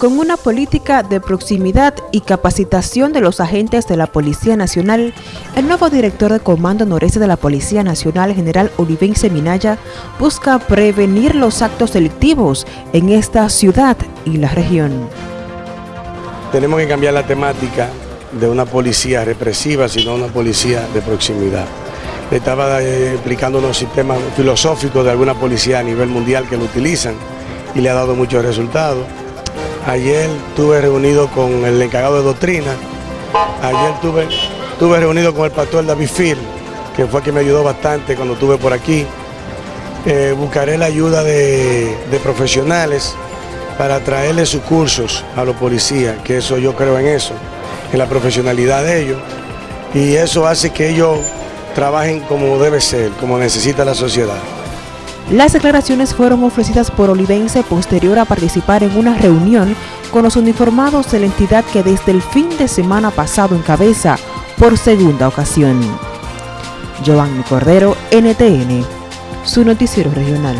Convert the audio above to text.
con una política de proximidad y capacitación de los agentes de la Policía Nacional, el nuevo director de Comando Noreste de la Policía Nacional, general Olivense Minaya, busca prevenir los actos delictivos en esta ciudad y la región. Tenemos que cambiar la temática de una policía represiva, sino una policía de proximidad. Le estaba eh, explicando unos sistemas filosóficos de alguna policía a nivel mundial que lo utilizan y le ha dado muchos resultados. Ayer estuve reunido con el encargado de doctrina, ayer estuve, reunido con el pastor David Phil, que fue quien me ayudó bastante cuando estuve por aquí. Eh, buscaré la ayuda de, de profesionales para traerle sus cursos a los policías, que eso yo creo en eso, en la profesionalidad de ellos, y eso hace que ellos trabajen como debe ser, como necesita la sociedad. Las declaraciones fueron ofrecidas por Olivense posterior a participar en una reunión con los uniformados de la entidad que desde el fin de semana pasado encabeza por segunda ocasión. Giovanni Cordero, NTN, su noticiero regional.